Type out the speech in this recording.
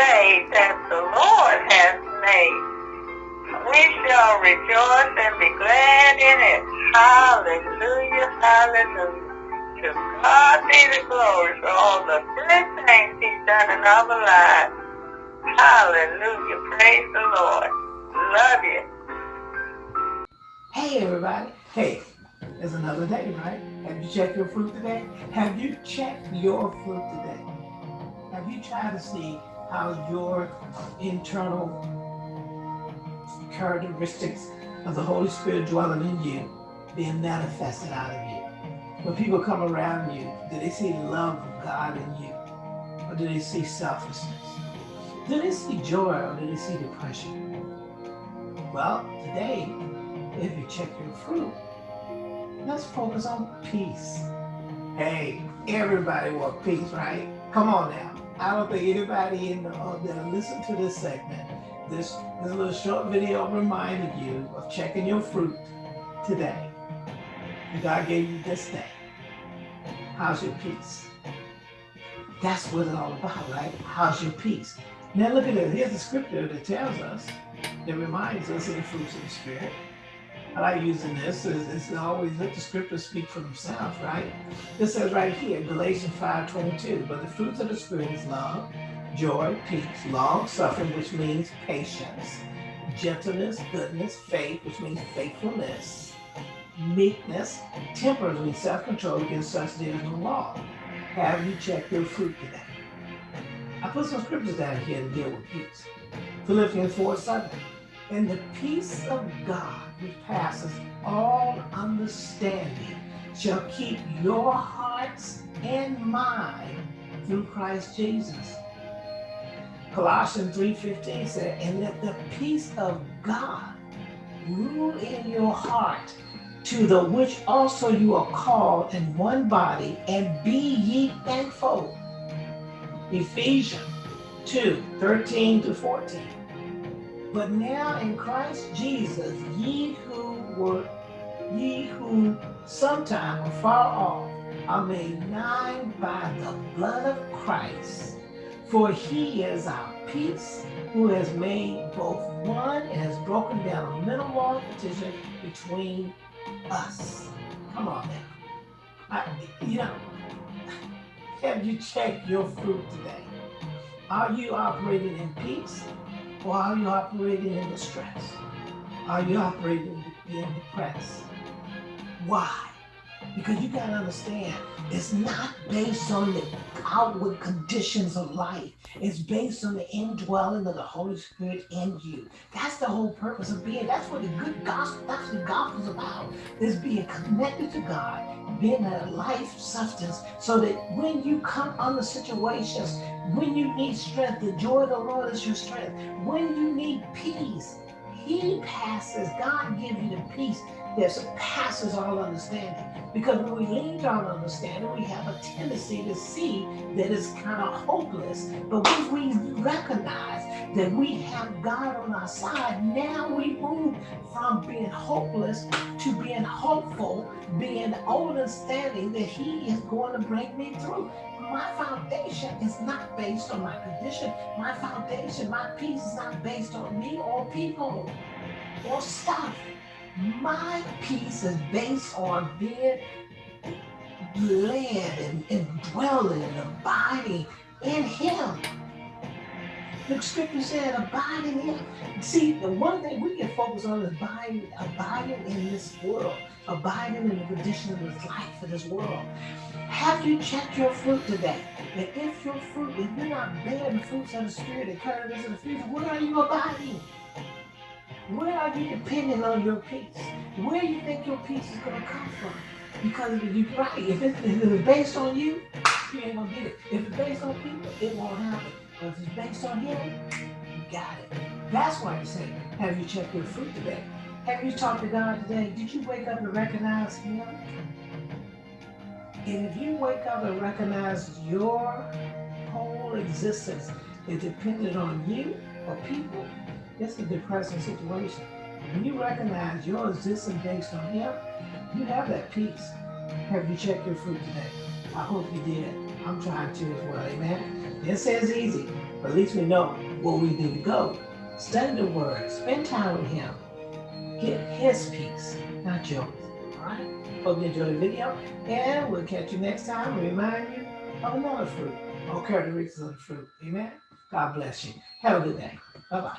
day that the Lord has made. We shall rejoice and be glad in it. Hallelujah, hallelujah. To God be the glory for all the good things he's done in our lives. Hallelujah, praise the Lord. Love you. Hey, everybody. Hey, it's another day, right? Have you checked your fruit today? Have you checked your fruit today? Have you tried to see how your internal characteristics of the Holy Spirit dwelling in you being manifested out of you? When people come around you, do they see love of God in you? Or do they see selfishness? Do they see joy or do they see depression? Well, today if you check your fruit, let's focus on peace. Hey, everybody wants peace, right? Come on now. I don't think anybody in the, uh, that listen to this segment, this, this little short video reminded you of checking your fruit today. God gave you this day. How's your peace? That's what it's all about, right? How's your peace? Now look at it. Here's the scripture that tells us, that reminds us of the fruits of the Spirit. I like using this. It's, it's always let the scriptures speak for themselves, right? This says right here, Galatians 5.22, but the fruits of the Spirit is love, joy, peace, long suffering, which means patience, gentleness, goodness, faith, which means faithfulness, meekness, temperance, means self-control. Against such there is no law. Have you checked your fruit today? I put some scriptures down here to deal with peace. Philippians 4, 7. And the peace of God, which passes all understanding, shall keep your hearts and mind through Christ Jesus. Colossians 3.15 said, and let the peace of God rule in your heart, to the which also you are called in one body, and be ye thankful. Ephesians 2, 13 to 14. But now in Christ Jesus, ye who were, ye who sometime were far off, are made nigh by the blood of Christ. For he is our peace, who has made both one and has broken down a middle wall of petition between us. Come on now. I, you know, have you checked your fruit today? Are you operating in peace? Or are you operating in distress? Are you operating being depressed? Why? Because you got to understand, it's not based on the outward conditions of life. It's based on the indwelling of the Holy Spirit in you. That's the whole purpose of being. That's what the good gospel, that's what the gospel's about, is being connected to God, being a life substance, so that when you come under situations, when you need strength, the joy of the Lord is your strength. When you need peace, he passes, God gives you the peace that surpasses all understanding. Because when we lean on understanding, we have a tendency to see that it's kind of hopeless. But when we recognize that we have God on our side, now we move from being hopeless to being hopeful, being understanding that He is going to bring me through. My foundation is not based on my condition. My foundation, my peace is not based on me or people or stuff. My peace is based on being led and, and dwelling and abiding in him. The scripture said, abide in him. See, the one thing we can focus on is abiding, abiding in this world, abiding in the condition of this life, of this world. Have you checked your fruit today? And if your fruit, if you're not bearing the fruits of the Spirit and characters of the future, where are you abiding? Where are you depending on your peace? Where do you think your peace is going to come from? Because if you're right, if it's, if it's based on you, you ain't gonna get it. If it's based on people, it won't happen. But if it's based on him, you got it. That's why I say, have you checked your fruit today? Have you talked to God today? Did you wake up and recognize him? And if you wake up and recognize your whole existence is dependent on you or people, it's a depressing situation. When you recognize your existence based on him, you have that peace. Have you checked your fruit today? I hope you did. I'm trying to as well, amen? Say it's easy, but at least we know where we need to go. Study the word, spend time with him. Get his peace, not yours. All right? Hope you enjoyed the video, and we'll catch you next time. Remind you of another fruit, all characteristics of the fruit. Amen. God bless you. Have a good day. Bye bye.